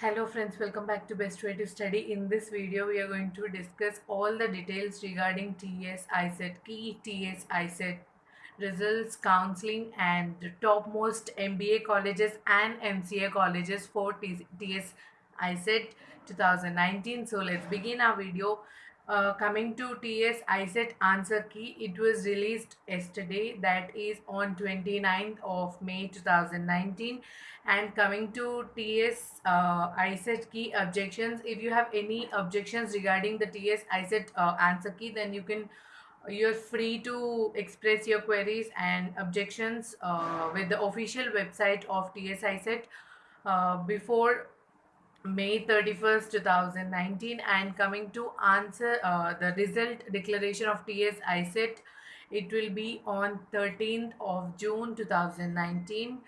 Hello friends, welcome back to Best Way to Study. In this video, we are going to discuss all the details regarding TS ISET, key TS ISET results, counseling and topmost MBA colleges and MCA colleges for TS ISET 2019. So let's begin our video. Uh, coming to TS ISET answer key, it was released yesterday that is on 29th of May 2019 and coming to TS uh, ISET key objections. If you have any objections regarding the TS ISET uh, answer key then you can you're free to express your queries and objections uh, with the official website of TS ISET uh, before May 31st, 2019 and coming to answer uh, the result declaration of TS ISET it will be on 13th of June 2019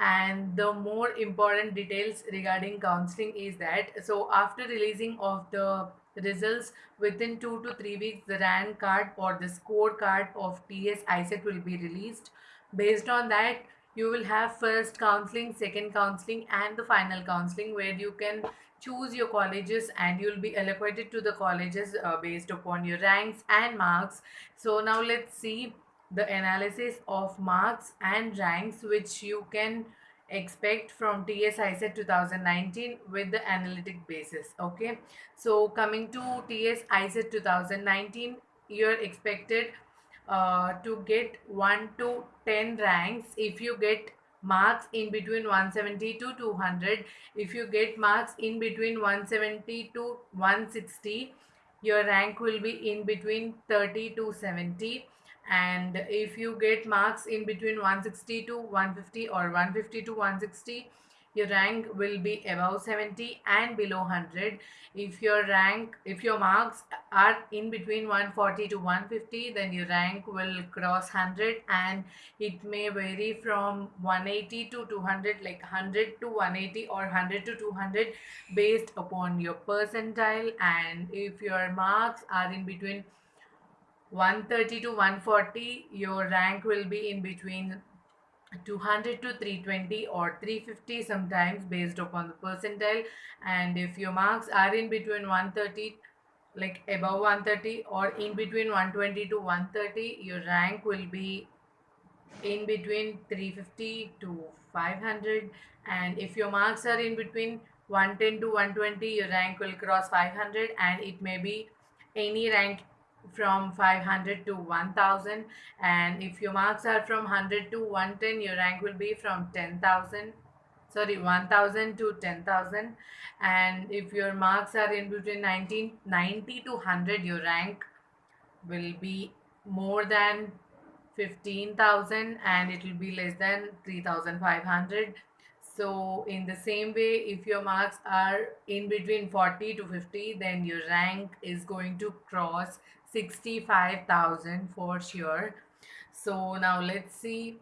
and the more important details regarding counseling is that so after releasing of the results within 2 to 3 weeks the rank card or the scorecard of TS ISET will be released. Based on that you will have first counseling second counseling and the final counseling where you can choose your colleges and you'll be allocated to the colleges uh, based upon your ranks and marks. So now let's see the analysis of marks and ranks which you can expect from TS ISET 2019 with the analytic basis okay? So coming to TS ISET 2019 you're expected uh, to get 1 to 10 ranks. If you get marks in between 170 to 200 if you get marks in between 170 to 160 your rank will be in between 30 to 70 and if you get marks in between 160 to 150 or 150 to 160 your rank will be above 70 and below 100 if your rank if your marks are in between 140 to 150 then your rank will cross 100 and it may vary from 180 to 200 like 100 to 180 or 100 to 200 based upon your percentile. And if your marks are in between 130 to 140 your rank will be in between 200 to 320 or 350 sometimes based upon the percentile. And if your marks are in between 130 like above 130 or in between 120 to 130 your rank will be in between 350 to 500 and if your marks are in between 110 to 120 your rank will cross 500 and it may be any rank from 500 to 1000 and if your marks are from 100 to 110 your rank will be from 10000 sorry 1000 to 10000 and if your marks are in between 1990 to 100 your rank will be more than 15000 and it will be less than 3500 so in the same way if your marks are in between 40 to 50 then your rank is going to cross 65,000 for sure. So now let's see.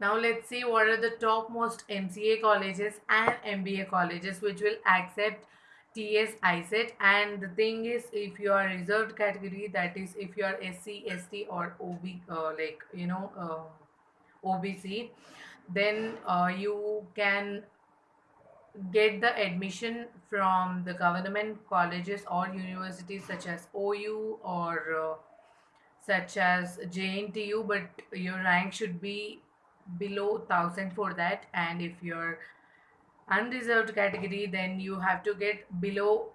Now let's see what are the topmost MCA colleges and MBA colleges which will accept TS ISET and the thing is if you are reserved category that is if you are SC, ST or OB uh, like you know uh, OBC then uh, you can get the admission from the government colleges or universities such as OU or uh, such as JNTU but your rank should be below 1000 for that. And if you're unreserved category then you have to get below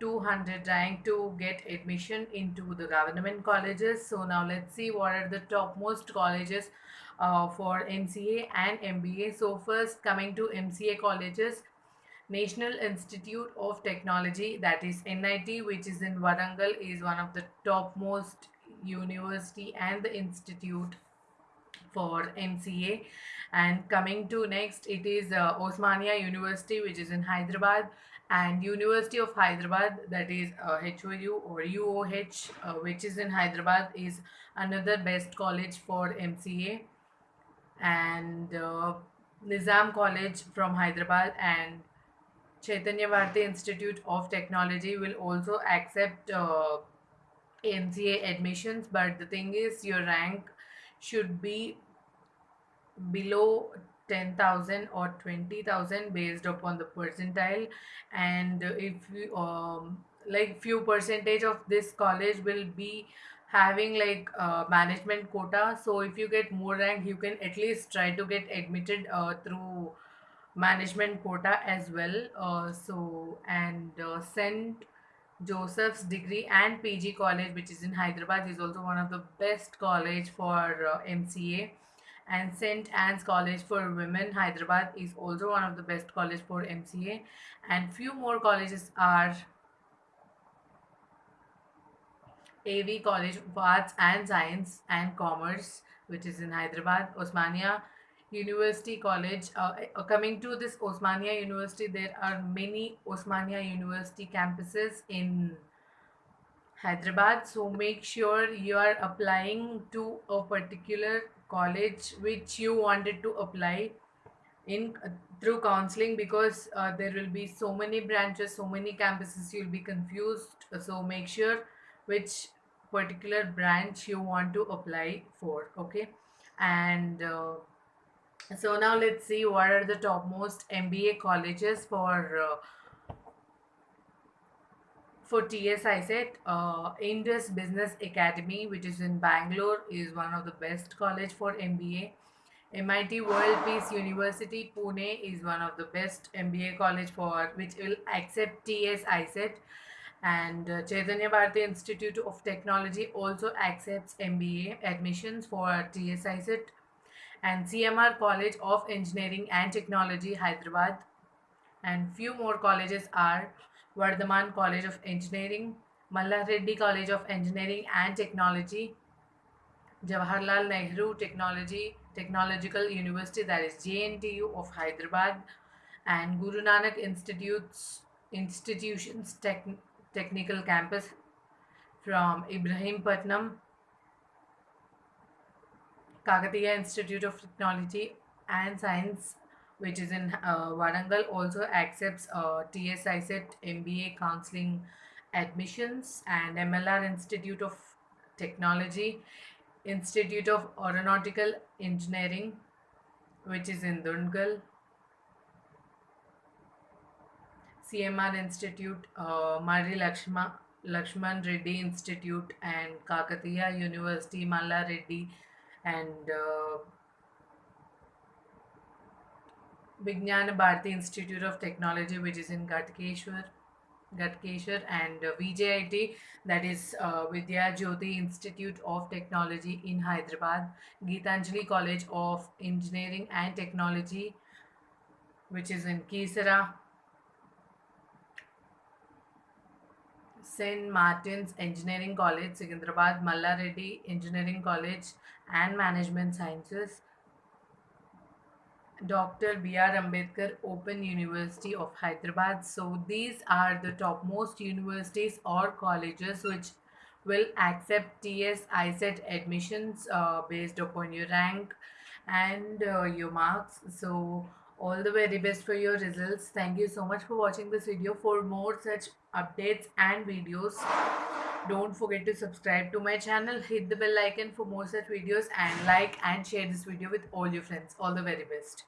200 rank to get admission into the government colleges. So now let's see what are the topmost colleges uh, for MCA and MBA so first coming to MCA colleges National Institute of Technology that is NIT which is in Warangal is one of the topmost university and the institute for MCA and coming to next it is uh, Osmania University which is in Hyderabad. And University of Hyderabad that is uh, HOU or UOH uh, which is in Hyderabad is another best college for MCA and uh, Nizam College from Hyderabad and Chaitanya Bharati Institute of Technology will also accept uh, MCA admissions, but the thing is, your rank should be below 10,000 or 20,000 based upon the percentile. And if you um like few percentage of this college will be having like uh, management quota. So if you get more rank you can at least try to get admitted uh, through management quota as well uh, so and uh, St. Joseph's degree and PG college which is in Hyderabad is also one of the best college for uh, MCA and St. Anne's College for Women Hyderabad is also one of the best college for MCA and few more colleges are AV College of Arts and Science and Commerce which is in Hyderabad Osmania University College uh, uh, coming to this Osmania University there are many Osmania University campuses in Hyderabad. So make sure you are applying to a particular college which you wanted to apply in uh, through counseling because uh, there will be so many branches so many campuses you'll be confused. So make sure which particular branch you want to apply for okay? And uh, so now let's see what are the topmost mba colleges for uh, for TS ISET. Uh, Indus Business Academy which is in Bangalore is one of the best college for MBA MIT World Peace University Pune is one of the best MBA college for which will accept TS ISET and uh, Chaitanya Bharati Institute of Technology also accepts MBA admissions for TS ISET and CMR College of Engineering and Technology Hyderabad. And few more colleges are Vardhaman College of Engineering, Mallareddy College of Engineering and Technology, Jawaharlal Nehru Technology Technological University that is JNTU of Hyderabad and Guru Nanak Institutes Institutions Tech, Technical Campus from Ibrahim Ibrahimpatnam, Kakatiya Institute of Technology and Science which is in uh, Warangal also accepts uh, TSI MBA counseling admissions and MLR Institute of Technology, Institute of Aeronautical Engineering, which is in Dundigal, CMR Institute, uh, Mari Lakshma, Lakshman Reddy Institute, and Kakatiya University, Malla Reddy, and uh, Vijnana Bharati Institute of Technology, which is in Gatkeshwar, Gatkeshwar, and uh, VJIT, that is uh, Vidya Jyoti Institute of Technology in Hyderabad, Geetanjali College of Engineering and Technology, which is in Kisara, St. Martin's Engineering College, Secunderabad, Malla Reddy Engineering College and Management Sciences, Dr. B.R. Ambedkar Open University of Hyderabad. So these are the topmost universities or colleges which will accept TS ISET admissions uh, based upon your rank and uh, your marks. So all the very best for your results. Thank you so much for watching this video. For more such updates and videos, don't forget to subscribe to my channel. Hit the bell icon for more such videos and like and share this video with all your friends. All the very best.